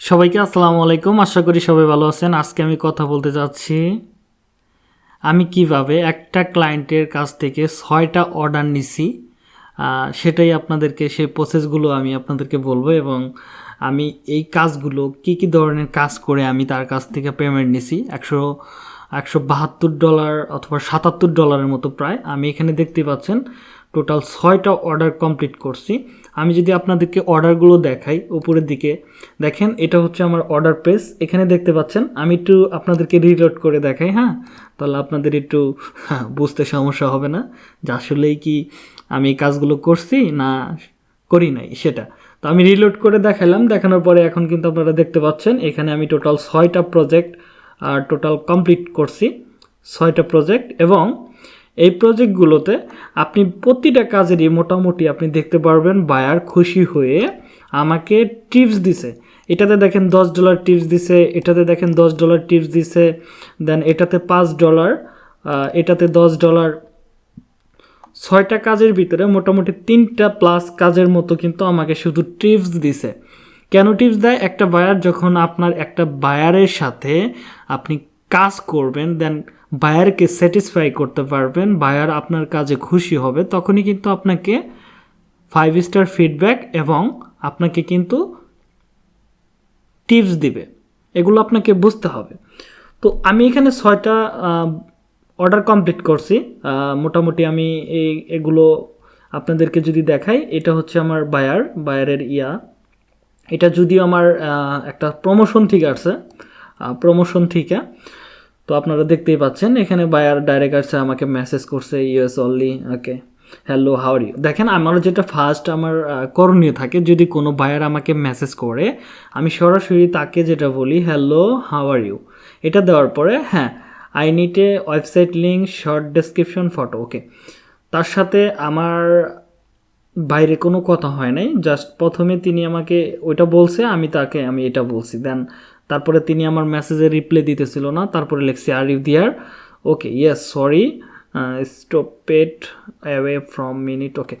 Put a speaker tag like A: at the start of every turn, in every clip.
A: সবাইকে আসসালামু আলাইকুম। আশা করি সবাই ভালো আছেন। আজকে আমি কথা বলতে যাচ্ছি আমি কীভাবে একটা ক্লায়েন্টের কাছ থেকে ছয়টা অর্ডার নিছি সেটাই আপনাদেরকে, সেই প্রসেসগুলো আমি আপনাদেরকে বলব এবং আমি এই কাজগুলো কি কি ধরনের কাজ করে আমি তার কাছ থেকে পেমেন্ট নিছি। একশো একশো বাহাত্তর ডলার অথবা সাতাত্তর ডলারের মতো প্রায়। আমি এখানে দেখতে পাচ্ছেন টোটাল ছয়টা অর্ডার কমপ্লিট করছি। আমি যদি আপনাদেরকে অর্ডারগুলো দেখাই উপরের দিকে দেখেন এটা হচ্ছে আমার অর্ডার পেজ। এখানে দেখতে পাচ্ছেন আমি একটু আপনাদেরকে রিলোড করে দেখাই হ্যাঁ? তাহলে আপনাদের একটু হ্যাঁ, বুঝতে সমস্যা হবে না যে আসলেই কি আমি কাজগুলো করছি না করি নাই সেটা। তো আমি রিলোড করে দেখালাম দেখানোর পরে এখন কিন্তু আপনারা দেখতে পাচ্ছেন এখানে আমি টোটাল ছয়টা প্রজেক্ট আর টোটাল কমপ্লিট করছি ছয়টা প্রজেক্ট এবং এই প্রজেক্টগুলোতে আপনি প্রতিটা কাজেরই মোটামুটি আপনি দেখতে পারবেন বায়ার খুশি হয়ে আমাকে টিপস দিছে। এটাতে দেখেন দশ ডলার টিপস দিছে, এটাতে দেখেন দশ ডলার টিপস দিছে দেন এটাতে পাঁচ ডলার এটাতে দশ ডলার ছয়টা কাজের ভিতরে মোটামুটি তিনটা প্লাস কাজের মতো কিন্তু আমাকে শুধু টিপস দিছে। কেন টিপস দেয়? একটা বায়ার যখন আপনার একটা বায়ারের সাথে আপনি কাজ করবেন দেন বায়ারকে স্যাটিসফাই করতে পারবেন বায়ার আপনার কাজে খুশি হবে, তখনই কিন্তু আপনাকে ফাইভ স্টার ফিডব্যাক এবং আপনাকে কিন্তু টিপস দিবে। এগুলো আপনাকে বুঝতে হবে। তো আমি এখানে ছয়টা অর্ডার কমপ্লিট করছি। মোটামুটি আমি এই, এগুলো আপনাদেরকে যদি দেখাই, এটা হচ্ছে আমার বায়ার বায়ারের ইয়া। এটা যদিও আমার একটা প্রমোশন থেকে আসছে প্রমোশন থেকে। তো আপনারা দেখতেই পাচ্ছেন, এখানে বায়ার ডাইরেক্ট আসছে, আমাকে মেসেজ করছে US only okay hello how are you দেখেন আমার যেটা ফার্স্ট আমার করণীয় থাকে, যদি কোনো বায়ার আমাকে মেসেজ করে, আমি সরাসরি তাকে যেটা বলি হ্যালো হাওয়ার ইউ এটা দেওয়ার পরে হ্যাঁ I a website link short description photo okay তার সাথে আমার বাইরে কোনো কথা হয় নাই জাস্ট প্রথমে তিনি আমাকে ওইটা বলছে, আমি তাকে, আমি এটা বলছি দেন তারপরে তিনি আমার মেসেজে রিপ্লাই দিতেছিল না, তারপরে লিখছি are you there okay yes sorry stop pet away from minute okay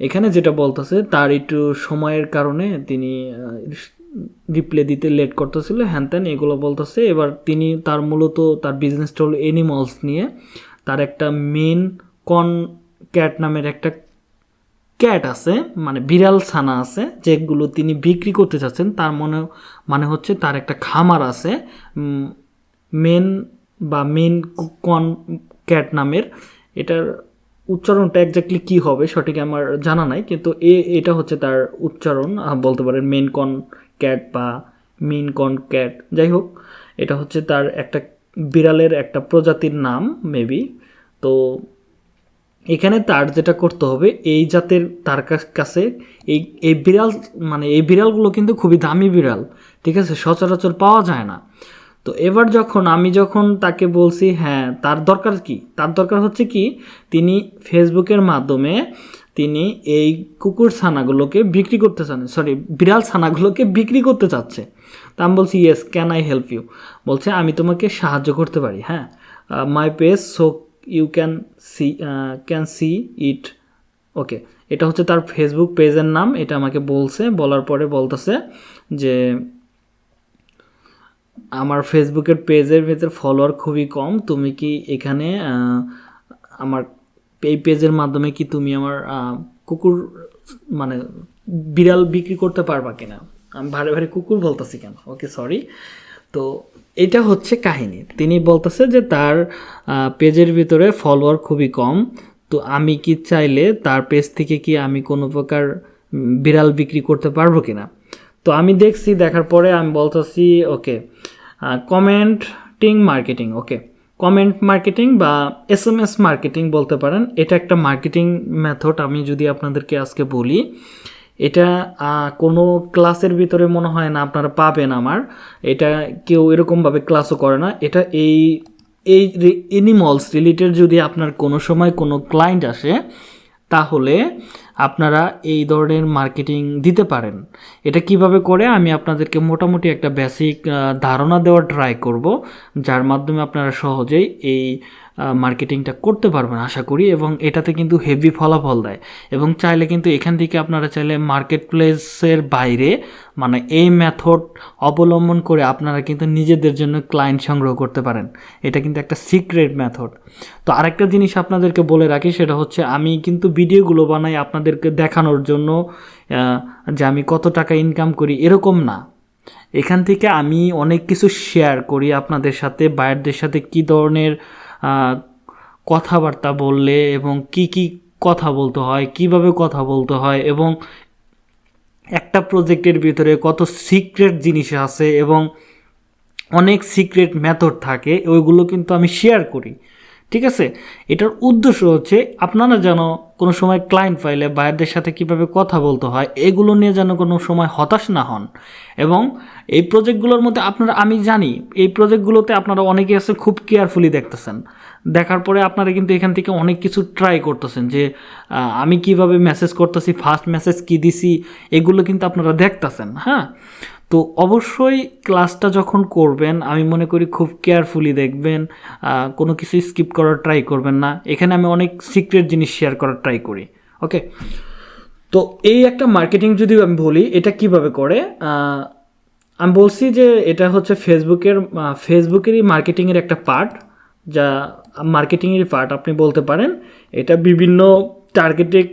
A: এখানে যেটা বলতেছে, তার একটু সময়ের কারণে তিনি রিপ্লে দিতে লেট করতেছিল হ্যান ত্যান এগুলো বলতেছে, এবার তিনি তার মূলত তার বিজনেসটা হলো এনিমলস নিয়ে, তার একটা মেন কন ক্যাট নামের একটা ক্যাট আছে মানে বিড়াল ছানা আছে, যেগুলো তিনি বিক্রি করতে চাচ্ছেন, তার মনে মানে হচ্ছে তার একটা খামার আছে মেন বা মেন কন ক্যাট নামের। এটার উচ্চারণটা একজাক্টলি কী হবে সঠিক আমার জানা নাই, কিন্তু এ, এটা হচ্ছে তার উচ্চারণ বলতে পারেন মেন কন ক্যাট বা মেন কন ক্যাট। যাই হোক, এটা হচ্ছে তার একটা বিড়ালের একটা প্রজাতির নাম মেবি তো এখানে তার যেটা করতে হবে, এই জাতের তার কাছ- এই এই বিড়াল মানে এই বিড়ালগুলো কিন্তু খুবই দামি বিড়াল, ঠিক আছে? সচরাচর পাওয়া যায় না। তো এবার যখন আমি যখন তাকে বলছি হ্যাঁ তার দরকার কি? তার দরকার হচ্ছে কি, তিনি ফেসবুকের মাধ্যমে তিনি এই কুকুর ছানাগুলোকে বিক্রি করতে চান সরি বিড়াল ছানাগুলোকে বিক্রি করতে চাচ্ছে। তা আমি বলছি yes can I help you বলছে, আমি তোমাকে সাহায্য করতে পারি। হ্যাঁ my page so you can see can see it okay এটা হচ্ছে তার ফেসবুক পেজের নাম। এটা আমাকে বলছে, বলার পরে বলতেছে যে, আমার ফেসবুকের পেজের ভেতর ফলোয়ার খুবই কম। তুমি কি এখানে আমার এই পেজের মাধ্যমে কি তুমি আমার কুকুর মানে বিড়াল বিক্রি করতে পারবা কিনা? আমি ভারে ভারে কুকুর বলতেছি কেন? ওকে সরি তো এটা হচ্ছে কাহিনী। তিনি বলতেছে যে তার পেজের ভিতরে ফলোয়ার খুবই কম। তো আমি কি চাইলে তার পেজ থেকে কি আমি কোনো প্রকার বিড়াল বিক্রি করতে পারব কিনা? তো আমি দেখছি, দেখার পরে আমি বলতেছি, okay commenting marketing okay comment marketing বা এস এম এস মার্কেটিং বলতে পারেন। এটা একটা মার্কেটিং মেথড আমি যদি আপনাদেরকে আজকে বলি। এটা কোনো ক্লাসের ভিতরে মনে হয় না আপনারা পাবেন আমার। এটা কেউ এরকমভাবে ক্লাসও করে না। এটা এই এই এনিমলস রিলেটেড যদি আপনার কোনো সময় কোনো ক্লায়েন্ট আসে, তাহলে আপনারা এই ধরনের মার্কেটিং দিতে পারেন। এটা কীভাবে করে? আমি আপনাদেরকে মোটামুটি একটা বেসিক ধারণা দেওয়ার ট্রাই করব, যার মাধ্যমে আপনারা সহজেই এই মার্কেটিংটা করতে পারবেন আশা করি এবং এটাতে কিন্তু হেভি ফলাফল দেয়। এবং চাইলে কিন্তু এখান থেকে আপনারা চাইলে মার্কেট প্লেসের বাইরে মানে এই মেথড অবলম্বন করে আপনারা কিন্তু নিজেদের জন্য ক্লায়েন্ট সংগ্রহ করতে পারেন। এটা কিন্তু একটা সিক্রেট মেথড তো আরেকটা জিনিস আপনাদেরকে বলে রাখি, সেটা হচ্ছে আমি কিন্তু ভিডিওগুলো বানাই আপনাদেরকে দেখানোর জন্য যে আমি কত টাকা ইনকাম করি, এরকম না। এখান থেকে আমি অনেক কিছু শেয়ার করি আপনাদের সাথে বায়ারদের সাথে কী ধরনের কথাবার্তা বললে এবং কি কি কথা বলতে হয়, কীভাবে কথা বলতে হয় এবং একটা প্রজেক্টের ভিতরে কত সিক্রেট জিনিস আছে এবং অনেক সিক্রেট মেথড থাকে, ওইগুলো কিন্তু আমি শেয়ার করি। ঠিক আছে? এটার উদ্দেশ্য হচ্ছে আপনারা যেন কোনো সময় ক্লায়েন্ট ফাইলে বায়ারদের সাথে কীভাবে কথা বলতে হয়, এগুলো নিয়ে যেন কোনো সময় হতাশ না হন। এবং এই প্রজেক্টগুলোর মধ্যে আপনারা, আমি জানি, এই প্রজেক্টগুলোতে আপনারা অনেকে আছে খুব কেয়ারফুলি দেখতেছেন। দেখার পরে আপনারা কিন্তু এখান থেকে অনেক কিছু ট্রাই করতেছেন যে আমি কীভাবে মেসেজ করতেছি ফার্স্ট মেসেজ কি দিছি, এগুলো কিন্তু আপনারা দেখতেছেন হ্যাঁ? তো অবশ্যই ক্লাসটা যখন করবেন, আমি মনে করি খুব কেয়ারফুলি দেখবেন কোনো কিছু স্কিপ করার ট্রাই করবেন না। এখানে আমি অনেক সিক্রেট জিনিস শেয়ার করার ট্রাই করি ওকে তো এই একটা মার্কেটিং যদি আমি বলি, এটা কীভাবে করে? আমি বলছি যে এটা হচ্ছে ফেসবুকের ফেসবুকেরই মার্কেটিংয়ের একটা পার্ট যা মার্কেটিংয়ের পার্ট আপনি বলতে পারেন। এটা বিভিন্ন টার্গেটেড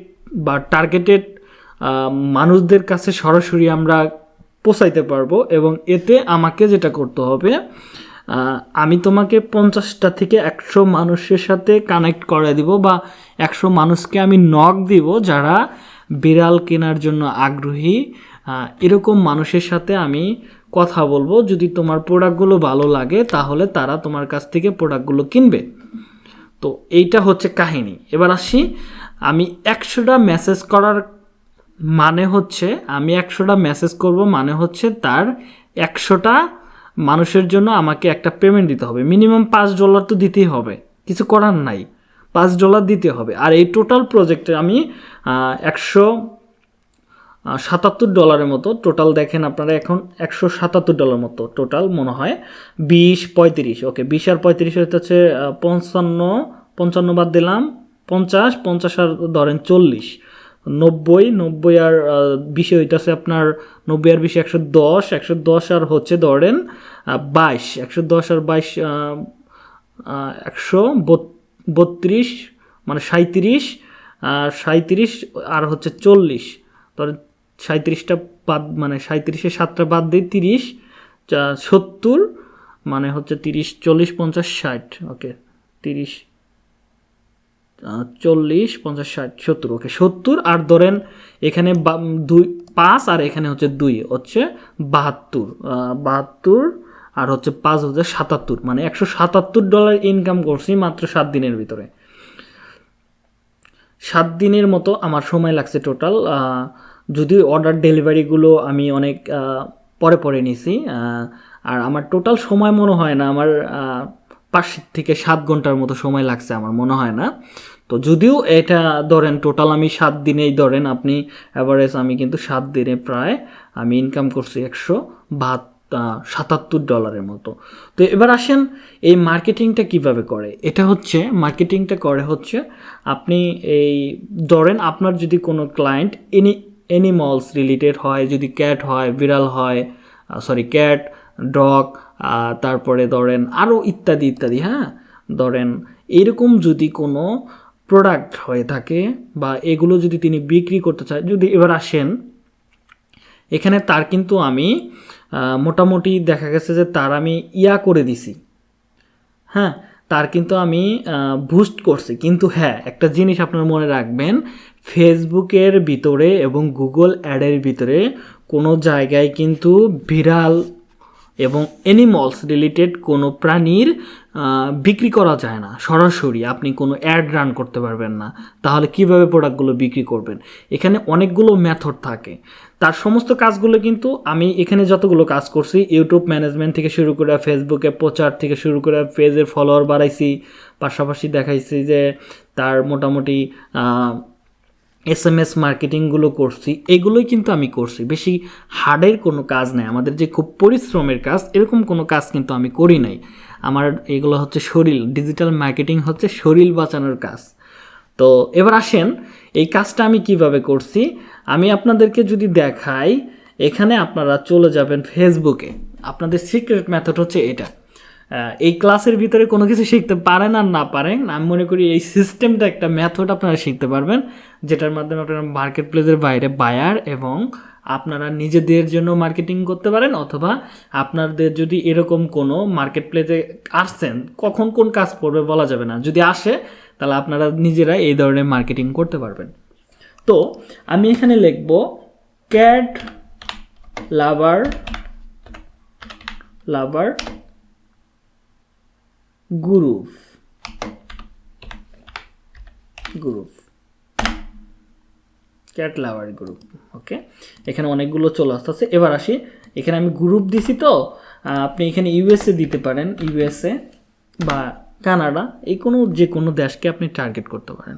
A: বা টার্গেটেড মানুষদের কাছে সরাসরি আমরা পৌঁছাইতে পারব এবং এতে আমাকে যেটা করতে হবে আমি তোমাকে পঞ্চাশটা থেকে একশো মানুষের সাথে কানেক্ট করে দিব বা একশো মানুষকে আমি নক দিব যারা বিড়াল কেনার জন্য আগ্রহী। এরকম মানুষের সাথে আমি কথা বলব। যদি তোমার প্রোডাক্টগুলো ভালো লাগে, তাহলে তারা তোমার কাছ থেকে প্রোডাক্টগুলো কিনবে। তো এইটা হচ্ছে কাহিনী। এবার আসি, আমি একশোটা মেসেজ করার মানে হচ্ছে, আমি একশোটা মেসেজ করব মানে হচ্ছে তার একশোটা মানুষের জন্য আমাকে একটা পেমেন্ট দিতে হবে। মিনিমাম পাঁচ ডলার তো দিতেই হবে। কিছু করার নাই। পাঁচ ডলার দিতে হবে। আর এই টোটাল প্রজেক্টে আমি একশো সাতাত্তর ডলারের মতো টোটাল দেখেন আপনারা এখন একশো সাতাত্তর ডলার মতো টোটাল মনে হয় বিশ পঁয়ত্রিশ। ওকে বিশ আর পঁয়ত্রিশ হচ্ছে পঞ্চান্ন পঞ্চান্ন বাদ দিলাম, পঞ্চাশ পঞ্চাশ আর ধরেন চল্লিশ। নব্বই নব্বই আর বিশে হইতেছে আপনার নব্বই আর বিশে একশো দশ একশো দশ আর হচ্ছে ধরেন বাইশ, একশো দশ আর বাইশ একশো বত্রিশ মানে সাঁত্রিশ সাঁত্রিশ আর হচ্ছে চল্লিশ। ধরেন সাঁত্রিশটা বাদ মানে সাঁত্রিশে সাতটা বাদ দিয়ে তিরিশ সত্তর মানে হচ্ছে তিরিশ, চল্লিশ, পঞ্চাশ, ষাট, ওকে, তিরিশ চল্লিশ, পঞ্চাশ, ষাট, সত্তর, ওকে, সত্তর, আর ধরেন এখানে দুই, পাঁচ, আর এখানে হচ্ছে দুই, হচ্ছে বাহাত্তর বাহাত্তর, আর হচ্ছে পাঁচ হচ্ছে সাতাত্তর মানে একশো সাতাত্তর ডলার ইনকাম করছি মাত্র সাত দিনের ভিতরে। সাত দিনের মতো আমার সময় লাগছে টোটাল যদিও অর্ডার ডেলিভারিগুলো আমি অনেক পরে পরে নিছি আর আমার টোটাল সময় মনে হয় না, আমার পাঁচ থেকে সাত ঘণ্টার মতো সময় লাগছে আমার, মনে হয় না। তো যদিও এটা ধরেন টোটাল আমি সাত দিনেই ধরেন আপনি অ্যাভারেজ আমি কিন্তু সাত দিনে প্রায় আমি ইনকাম করছি একশো বাহাত্তর সাতাত্তর ডলারের মতো। তো এবার আসেন এই মার্কেটিংটা কীভাবে করে? এটা হচ্ছে মার্কেটিংটা করে হচ্ছে আপনি এই ধরেন আপনার যদি কোনো ক্লায়েন্ট এনি অ্যানিমালস রিলেটেড হয়, যদি ক্যাট হয় বিড়াল হয় সরি ক্যাট ডগ তারপরে ধরেন আরও ইত্যাদি ইত্যাদি হ্যাঁ? ধরেন এরকম যদি কোনো প্রোডাক্ট হয়ে থাকে বা এগুলো যদি তিনি বিক্রি করতে চায়, যদি এবার আসেন, এখানে তার কিন্তু আমি মোটামুটি দেখা গেছে যে তার আমি ইয়া করে দিছি। হ্যাঁ তার কিন্তু আমি বুস্ট করছি। কিন্তু হ্যাঁ একটা জিনিস আপনার মনে রাখবেন ফেসবুকের ভিতরে এবং গুগল অ্যাডের ভিতরে কোনো জায়গায় কিন্তু বিড়াল এবং অ্যানিমলস রিলেটেড কোনো প্রাণীর বিক্রি করা যায় না। সরাসরি আপনি কোনো অ্যাড রান করতে পারবেন না। তাহলে কীভাবে প্রোডাক্টগুলো বিক্রি করবেন? এখানে অনেকগুলো মেথড থাকে। তার সমস্ত কাজগুলো কিন্তু আমি এখানে যতগুলো কাজ করছি ইউটিউব ম্যানেজমেন্ট থেকে শুরু করে ফেসবুকে প্রচার থেকে শুরু করে পেজের ফলোয়ার বাড়াইছি। পাশাপাশি দেখাইছি যে তার মোটামুটি এস এম এস মার্কেটিংগুলো করছি, এগুলোই কিন্তু আমি করছি। বেশি হার্ডের কোনো কাজ নাই। আমাদের যে খুব পরিশ্রমের কাজ, এরকম কোনো কাজ কিন্তু আমি করি নাই। আমার এগুলো হচ্ছে শরীর ডিজিটাল মার্কেটিং হচ্ছে শরীর বাঁচানোর কাজ। তো এবার আসেন, এই কাজটা আমি কীভাবে করছি? আমি আপনাদেরকে যদি দেখাই, এখানে আপনারা চলে যাবেন ফেসবুকে আপনাদের সিক্রেট মেথড হচ্ছে এটা। এই ক্লাসের ভিতরে কোনো কিছু শিখতে পারেন আর না পারেন, আমি মনে করি এই সিস্টেমটা একটা মেথড আপনারা শিখতে পারবেন, যেটার মাধ্যমে আপনারা মার্কেট প্লেসের বাইরে বায়ার এবং আপনারা নিজেদের জন্য মার্কেটিং করতে পারেন অথবা আপনাদের যদি এরকম কোনো মার্কেট প্লেসে আসছেন, কখন কোন কাজ পড়বে বলা যাবে না। যদি আসে, তাহলে আপনারা নিজেরা এই ধরনের মার্কেটিং করতে পারবেন। তো, আমি এখানে লিখব cat lover lover group group cat lover group okay এখানে অনেকগুলো চলে আসতেছে। এবার আসি, এখানে আমি গ্রুপ দিছি তো আপনি এখানে ইউএসএ দিতে পারেন ইউএসএ বা কানাডা, এই কোনো, যে কোনো দেশকে আপনি টার্গেট করতে পারেন।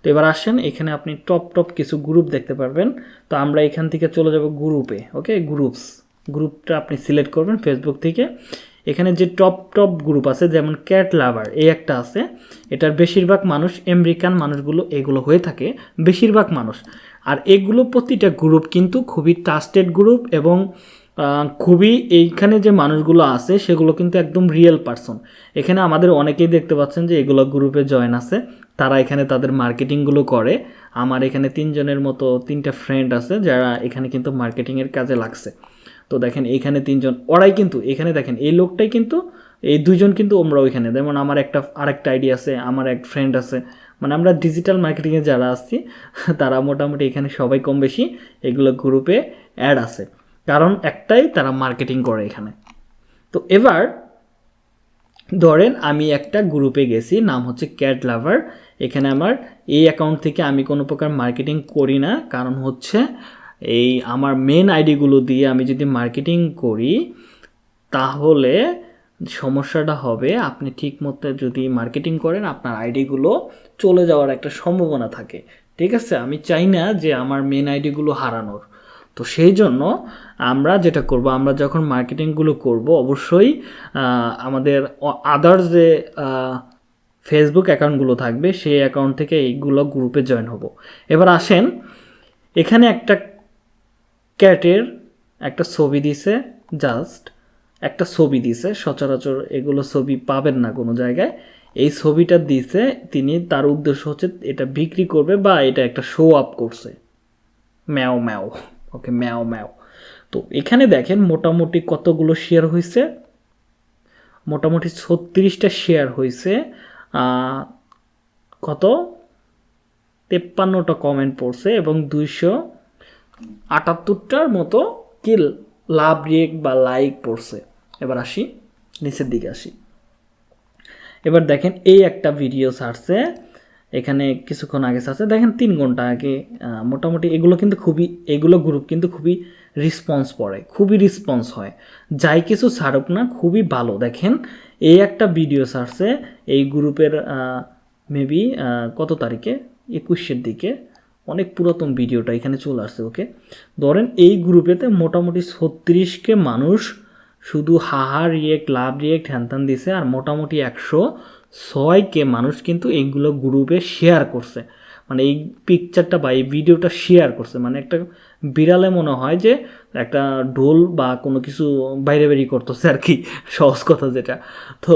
A: তো এবার আসেন, এখানে আপনি টপ টপ কিছু গ্রুপ দেখতে পারবেন। তো আমরা এখান থেকে চলে যাব গ্রুপে ওকে গ্রুপস গ্রুপটা আপনি সিলেক্ট করবেন ফেসবুক থেকে। এখানে যে টপ টপ গ্রুপ আছে, যেমন ক্যাট লাভার এই একটা আছে। এটার বেশিরভাগ মানুষ আমেরিকান মানুষগুলো, এগুলো হয়ে থাকে বেশিরভাগ মানুষ। আর এগুলো প্রতিটা গ্রুপ কিন্তু খুবই ট্রাস্টেড গ্রুপ এবং খুবই এইখানে যে মানুষগুলো আছে, সেগুলো কিন্তু একদম রিয়েল পারসন এখানে আমাদের অনেকেই দেখতে পাচ্ছেন যে এগুলো গ্রুপে জয়েন আছে। তারা এখানে তাদের মার্কেটিংগুলো করে। আমার এখানে তিনজনের মতো তিনটা ফ্রেন্ড আছে, যারা এখানে কিন্তু মার্কেটিংয়ের কাজে লাগছে। তো দেখেন এইখানে তিনজন, ওরাই কিন্তু, এখানে দেখেন, এই লোকটাই কিন্তু, এই দুইজন কিন্তু আমরা ওইখানে যেমন আমার একটা, আরেকটা আইডি আছে, আমার এক ফ্রেন্ড আছে। মানে আমরা ডিজিটাল মার্কেটিংয়ে যারা আসছি তারা মোটামুটি এখানে সবাই কম বেশি এগুলো গ্রুপে অ্যাড আছে। কারণ একটাই তারা মার্কেটিং করে এখানে। তো এবার, ধরেন আমি একটা গ্রুপে গেছি, নাম হচ্ছে ক্যাট লাভার এখানে আমার এই অ্যাকাউন্ট থেকে আমি কোনো প্রকার মার্কেটিং করি না। কারণ হচ্ছে এই আমার মেন আইডিগুলো দিয়ে আমি যদি মার্কেটিং করি, তাহলে সমস্যাটা হবে আপনি ঠিক মতো যদি মার্কেটিং করেন, আপনার আইডিগুলো চলে যাওয়ার একটা সম্ভাবনা থাকে। ঠিক আছে? আমি চাই না যে আমার মেন আইডিগুলো হারানোর। তো সেই জন্য আমরা যেটা করব, আমরা যখন মার্কেটিংগুলো করব, অবশ্যই আমাদের আদার্স যে ফেসবুক অ্যাকাউন্টগুলো থাকবে, সেই অ্যাকাউন্ট থেকে এইগুলো গ্রুপে জয়েন হব। এবার আসেন, এখানে একটা ক্যাটের একটা ছবি দিছে জাস্ট একটা ছবি দিছে, সচরাচর এগুলো ছবি পাবেন না কোনো জায়গায়। এই ছবিটা দিছে, তিনি তার উদ্দেশ্য হচ্ছে এটা বিক্রি করবে বা এটা একটা শো আপ করছে। ম্যাও ম্যাও, ওকে ম্যাও ম্যাও। তো এখানে দেখেন মোটামুটি কতগুলো শেয়ার হয়েছে মোটামুটি ছত্রিশটা শেয়ার হয়েছে কত? তেপ্পান্নটা কমেন্ট পড়ছে এবং দুইশো আটাত্তরটার মতো কি লাভ রিয়েক্ট বা লাইক পড়ছে। এবার আসি, নিচের দিকে আসি। এবার দেখেন এই একটা ভিডিও ছাড়ছে, এখানে কিছুক্ষণ আগে ছাড়ছে। দেখেন তিন ঘণ্টা আগে মোটামুটি এগুলো কিন্তু খুবই, এগুলো গ্রুপ কিন্তু খুবই রেসপন্স পড়ে, খুবই রেসপন্স হয়। যাই কিছু ছাড়ুক না, খুবই ভালো। দেখেন, এই একটা ভিডিও ছাড়ছে, এই গ্রুপের মেবি কত তারিখে? একুশের দিকে। অনেক পুরাতন ভিডিওটা এখানে চলে আসছে ওকে ধরেন এই গ্রুপেতে মোটামুটি ছত্রিশকে মানুষ শুধু হাহা রিয়েক্ট লাভ রিয়েক্ট হ্যানত্যান দিছে আর মোটামুটি একশো ছয়কে মানুষ কিন্তু এইগুলো গ্রুপে শেয়ার করছে। মানে এই পিকচারটা বা এই ভিডিওটা শেয়ার করছে। মানে একটা বিড়ালে মনে হয় যে একটা ঢোল বা কোনো কিছু বাইরে বেরিয়ে করতেছে আর কি, সহজ কথা যেটা। তো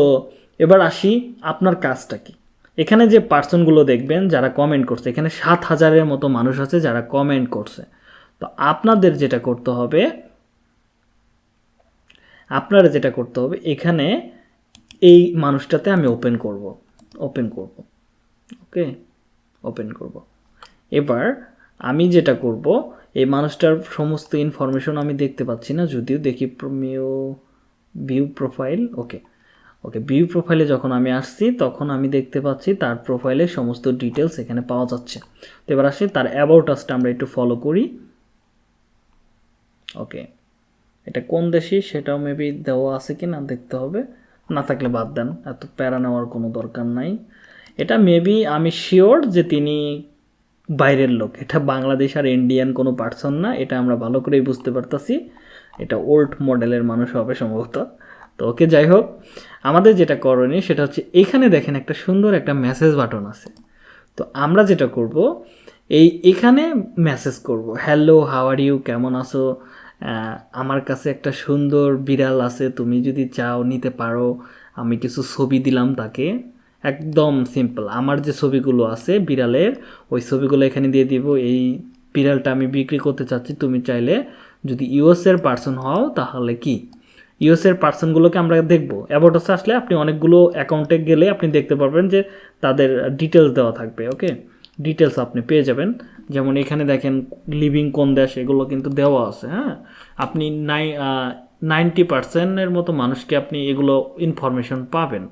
A: এবার আসি আপনার কাজটা কি? এখানে যে পার্সনগুলো দেখবেন, যারা কমেন্ট করছে, এখানে সাত হাজারের মতো মানুষ আছে যারা কমেন্ট করছে। তো আপনাদের যেটা করতে হবে, আপনারা যেটা করতে হবে, এখানে এই মানুষটাতে আমি ওপেন করব ওপেন করব ওকে ওপেন করব। এবার আমি যেটা করব, এই মানুষটার সমস্ত ইনফরমেশন আমি দেখতে পাচ্ছি না, যদিও দেখি view profile okay okay view প্রোফাইলে যখন আমি আসছি, তখন আমি দেখতে পাচ্ছি তার প্রোফাইলে সমস্ত ডিটেলস এখানে পাওয়া যাচ্ছে। তো এবার আসি, তার অ্যাবাউট আসটা আমরা একটু ফলো করি। ওকে এটা কোন দেশি? সেটাও মেবি দেওয়া আছে কি না দেখতে হবে। না থাকলে বাদ দেন, এত প্যারা নেওয়ার কোনো দরকার নাই। এটা মেবি আমি শিওর যে তিনি বাইরের লোক। এটা বাংলাদেশ আর ইন্ডিয়ান কোনো পার্সন না, এটা আমরা ভালো করেই বুঝতে পারতাছি। এটা ওল্ড মডেলের মানুষ হবে সম্ভবত। তো ওকে যাই হোক আমাদের যেটা করণীয় সেটা হচ্ছে এখানে দেখেন একটা সুন্দর একটা মেসেজ বাটন আছে। তো আমরা যেটা করব, এই এখানে মেসেজ করব হ্যালো হাওয়ার ইউ কেমন আছো? আমার কাছে একটা সুন্দর বিড়াল আছে, তুমি যদি চাও নিতে পারো। আমি কিছু ছবি দিলাম তাকে। একদম সিম্পল আমার যে ছবিগুলো আছে বিড়ালের, ওই ছবিগুলো এখানে দিয়ে দিব। এই বিড়ালটা আমি বিক্রি করতে চাচ্ছি, তুমি চাইলে যদি ইউএসের পার্সন হও, তাহলে কি? ইউএসের পার্সনগুলোকে আমরা দেখব। অ্যাবাউটাসে আসলে আপনি অনেকগুলো অ্যাকাউন্টে গেলে আপনি দেখতে পারবেন যে তাদের ডিটেলস দেওয়া থাকবে ওকে ডিটেলস আপনি পেয়ে যাবেন। যেমন এখানে দেখেন লিভিং কোন দেশ, এগুলো কিন্তু দেওয়া আছে হ্যাঁ? আপনি নাই নাইনটি পার্সেন্টের মতো মানুষকে আপনি এগুলো ইনফরমেশন পাবেন।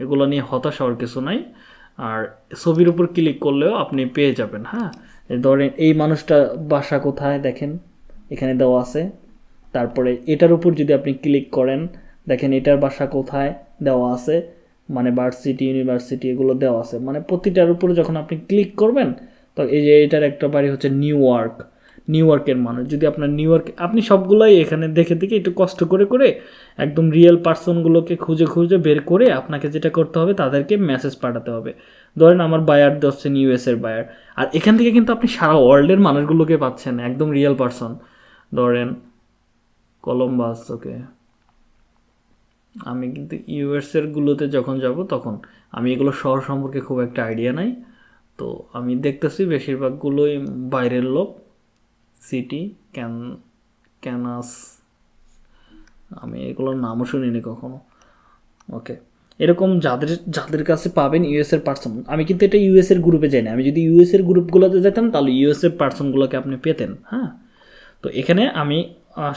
A: এগুলো নিয়ে হতাশ হওয়ার কিছু নাই। আর ছবির উপর ক্লিক করলেও আপনি পেয়ে যাবেন হ্যাঁ? ধরেন এই মানুষটা বাসা কোথায়? দেখেন, এখানে দেওয়া আছে। তারপরে এটার উপর যদি আপনি ক্লিক করেন, দেখেন এটার বাসা কোথায় দেওয়া আছে মানে ভার্সিটি ইউনিভার্সিটি এগুলো দেওয়া আছে। মানে প্রতিটার উপরে যখন আপনি ক্লিক করবেন, তো এই যে এটার একটা বাড়ি হচ্ছে নিউ ইয়র্ক নিউ ইয়র্কের মানুষ। যদি আপনার নিউ ইয়র্ক আপনি সবগুলোই এখানে দেখে দেখে একটু কষ্ট করে করে একদম রিয়েল পার্সনগুলোকে খুঁজে খুঁজে বের করে আপনাকে যেটা করতে হবে, তাদেরকে মেসেজ পাঠাতে হবে। ধরেন আমার বায়ার হচ্ছেন ইউএসের বায়ার আর এখান থেকে কিন্তু আপনি সারা ওয়ার্ল্ডের মানুষগুলোকে পাচ্ছেন, একদম রিয়েল পার্সন ধরেন কলম্বাস ওকে আমি কিন্তু ইউএসের গুলোতে যখন যাব, তখন আমি এগুলো শহর সম্পর্কে খুব একটা আইডিয়া নাই। তো আমি দেখতেছি বেশিরভাগগুলোই বাইরের লোক। সিটি ক্যান ক্যানাস আমি এগুলোর নামও শুনিনি কখনো। ওকে এরকম যাদের যাদের কাছে পাবেন ইউএসের পার্সন আমি কিন্তু এটা ইউএসের গ্রুপে যাই না। আমি যদি ইউএসের গ্রুপগুলোতে যেতাম, তাহলে ইউএসের পার্সনগুলোকে আপনি পেতেন হ্যাঁ? তো এখানে আমি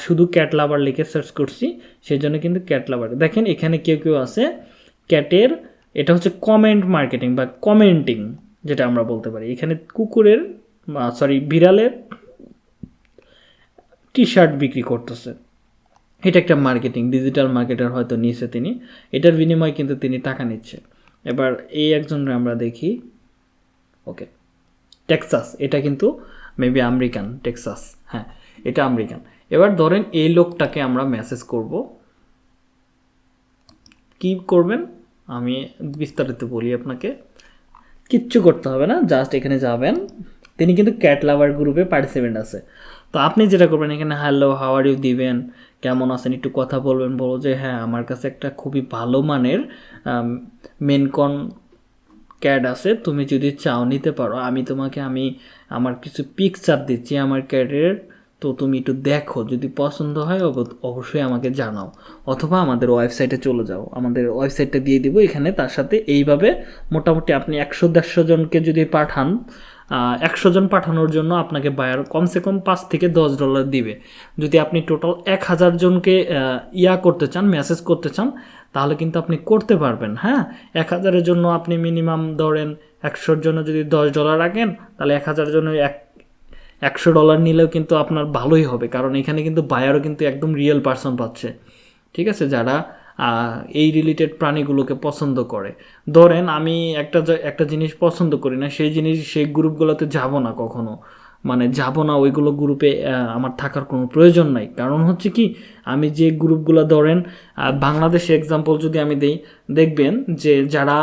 A: শুধু ক্যাট লাভার লিখে সার্চ করছি সেই জন্য কিন্তু ক্যাট লাভার দেখেন, এখানে কেউ কেউ আছে ক্যাটের এটা হচ্ছে কমেন্ট মার্কেটিং বা কমেন্টিং যেটা আমরা বলতে পারি। এখানে কুকুরের সরি বিড়ালের টি শার্ট বিক্রি করতেছে। এটা একটা মার্কেটিং ডিজিটাল মার্কেটার হয়তো নিয়েছে তিনি। এটার বিনিময়ে কিন্তু তিনি টাকা নিচ্ছে। এবার এই একজনকে আমরা দেখি। ওকে টেক্সাস এটা কিন্তু মেবি আমেরিকান টেক্সাস হ্যাঁ এটা আমেরিকান। এবার ধরেন এই লোকটাকে আমরা মেসেজ করব। কি করবেন? আমি বিস্তারিত বলি আপনাকে। কিচ্ছু করতে হবে না জাস্ট এখানে যাবেন। তিনি কিন্তু ক্যাট লাভার গ্রুপে পার্টিসিপেন্ট আছে। তো আপনি যেটা করবেন এখানে হ্যালো হাওয়ার ইউ দিবেন। কেমন আছেন? একটু কথা বলবেন। বলো যে হ্যাঁ আমার কাছে একটা খুবই ভালো মানের মেনকন ক্যাড আছে। তুমি যদি চাও, নিতে পারো। আমি তোমাকে, আমি আমার কিছু পিকচার দিচ্ছি আমার ক্যাডের তো তুমি একটু দেখো, যদি পছন্দ হয় অব- অবশ্যই আমাকে জানাও, অথবা আমাদের ওয়েবসাইটে চলে যাও। আমাদের ওয়েবসাইটটা দিয়ে দিব, এখানে তার সাথে এইভাবে মোটামুটি আপনি একশো দেড়শো জনকে যদি পাঠান একশো জন পাঠানোর জন্য আপনাকে বায়ার কমসে কম পাঁচ থেকে দশ ডলার দিবে। যদি আপনি টোটাল এক হাজার জনকে ইয়া করতে চান মেসেজ করতে চান, তাহলে কিন্তু আপনি করতে পারবেন হ্যাঁ? এক হাজারের জন্য আপনি মিনিমাম ধরেন একশোর জন্য যদি দশ ডলার রাখেন, তাহলে এক হাজার জন্য এক একশো ডলার নিলেও কিন্তু আপনার ভালোই হবে। কারণ এখানে কিন্তু বায়ারও কিন্তু একদম রিয়েল পার্সন পাচ্ছে। ঠিক আছে? যারা এই রিলেটেড প্রাণীগুলোকে পছন্দ করে। ধরেন আমি একটা একটা জিনিস পছন্দ করি না, সেই জিনিস, সেই গ্রুপগুলোতে যাব না কখনো। মানে যাব না, ওইগুলো গ্রুপে আমার থাকার কোনো প্রয়োজন নাই। কারণ হচ্ছে কি, আমি যে গ্রুপগুলো ধরেন বাংলাদেশে এক্সাম্পল যদি আমি দেই, দেখবেন যে যারা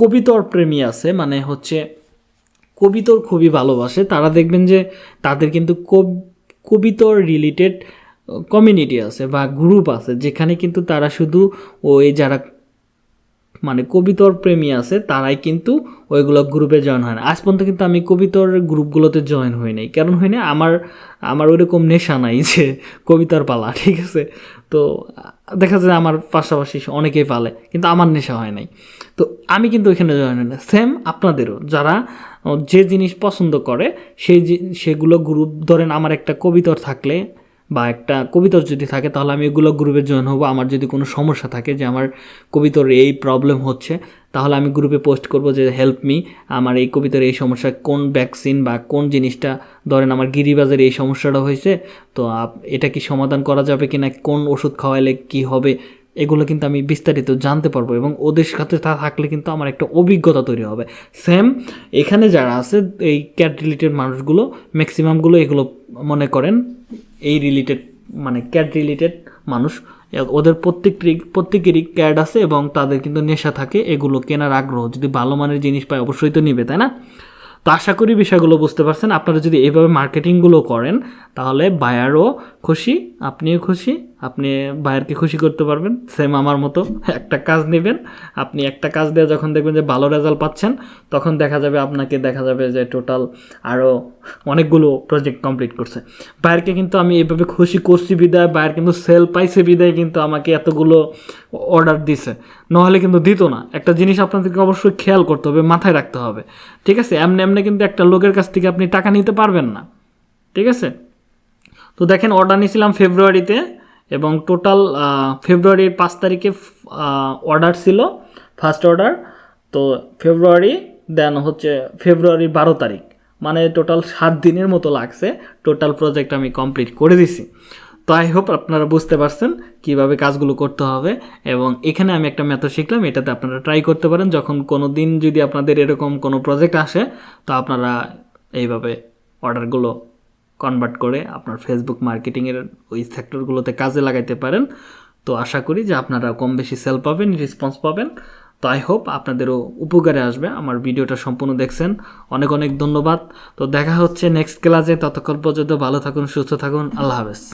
A: কবিতর প্রেমী আছে মানে হচ্ছে কবিতর খুবই ভালোবাসে। তারা দেখবেন যে তাদের কিন্তু কব- কবিতর রিলেটেড কমিউনিটি আছে বা গ্রুপ আছে, যেখানে কিন্তু তারা শুধু ওই যারা মানে কবিতর প্রেমী আছে, তারাই কিন্তু ওইগুলো গ্রুপে জয়েন হয় না। আজ পর্যন্ত কিন্তু আমি কবিতর গ্রুপগুলোতে জয়েন হই নাই। কারণ হয় না, আমার আমার ওইরকম নেশা নাই যে কবিতার পালা, ঠিক আছে? তো দেখা যায় আমার পাশাপাশি অনেকেই পালে, কিন্তু আমার নেশা হয় নাই। তো আমি কিন্তু ওইখানে জয়েন হই না। সেম আপনাদেরও, যারা যে জিনিস পছন্দ করে, সেই সেগুলো গ্রুপ ধরেন আমার একটা কবিতর থাকলে বা একটা কবিতর যদি থাকে, তাহলে আমি এগুলো গ্রুপে জয়েন হব। আমার যদি কোনো সমস্যা থাকে যে আমার কবিতর এই প্রবলেম হচ্ছে, তাহলে আমি গ্রুপে পোস্ট করব যে হেল্প মি আমার এই কবিতার এই সমস্যা, কোন ভ্যাকসিন বা কোন জিনিসটা, ধরেন আমার গিরিবাজের এই সমস্যাটা হয়েছে, তো এটা কি সমাধান করা যাবে কি না কোন ওষুধ খাওয়াইলে কি হবে এগুলো কিন্তু আমি বিস্তারিত জানতে পারব এবং ওদের সাথে তা থাকলে কিন্তু আমার একটা অভিজ্ঞতা তৈরি হবে। সেম এখানে যারা আছে, এই ক্যাট রিলেটেড মানুষগুলো ম্যাক্সিমামগুলো এগুলো মনে করেন, এই রিলেটেড মানে ক্যাট রিলেটেড মানুষ। ওদের প্রত্যেকটি, প্রত্যেকেরই ক্যাড আছে এবং তাদের কিন্তু নেশা থাকে, এগুলো কেনার আগ্রহ। যদি ভালো মানের জিনিস পায়, অবশ্যই তো নিবে, তাই না? তো আশা করি বিষয়গুলো বুঝতে পারছেন। আপনারা যদি এইভাবে মার্কেটিংগুলো করেন, তাহলে বায়ারও খুশি, আপনিও খুশি, আপনি বায়ারকে খুশি করতে পারবেন। সেম আমার মতো একটা কাজ নেবেন। আপনি একটা কাজ দিয়ে যখন দেখবেন যে ভালো রেজাল্ট পাচ্ছেন, তখন দেখা যাবে আপনাকে দেখা যাবে যে টোটাল আরও অনেকগুলো প্রজেক্ট কমপ্লিট করছে। বায়ারকে কিন্তু আমি এভাবে খুশি করছি বিদায়, বায়ার কিন্তু সেল পাইছে বিদায়, কিন্তু আমাকে এতগুলো অর্ডার দিছে। নাহলে কিন্তু দিত না। একটা জিনিস আপনাদেরকে অবশ্যই খেয়াল করতে হবে, মাথায় রাখতে হবে। ঠিক আছে? এমনি এমনি কিন্তু একটা লোকের কাছ থেকে আপনি টাকা নিতে পারবেন না। ঠিক আছে? তো দেখেন অর্ডার নিয়েছিলাম ফেব্রুয়ারিতে এবং টোটাল ফেব্রুয়ারির পাঁচ তারিখে অর্ডার ছিল ফার্স্ট অর্ডার তো ফেব্রুয়ারি দেন হচ্ছে ফেব্রুয়ারির বারো তারিখ। মানে টোটাল সাত দিনের মতো লাগছে। টোটাল প্রজেক্ট আমি কমপ্লিট করে দিছি। তো আই হোপ আপনারা বুঝতে পারছেন কীভাবে কাজগুলো করতে হবে এবং এখানে আমি একটা মেথড শিখলাম, এটাতে আপনারা ট্রাই করতে পারেন। যখন কোনো দিন যদি আপনাদের এরকম কোনো প্রজেক্ট আসে, তো আপনারা এইভাবে অর্ডারগুলো কনভার্ট করে আপনার ফেসবুক মার্কেটিংয়ের ওই সেক্টরগুলোতে কাজে লাগাইতে পারেন। তো আশা করি যে আপনারা কম বেশি সেল পাবেন রেসপন্স পাবেন। তো আই হোপ আপনাদেরও উপকারে আসবে। আমার ভিডিওটা সম্পূর্ণ দেখছেন। অনেক অনেক ধন্যবাদ। তো দেখা হচ্ছে নেক্সট ক্লাসে ততক্ষণ পর্যন্ত ভালো থাকুন, সুস্থ থাকুন। আল্লাহ হাফেজ।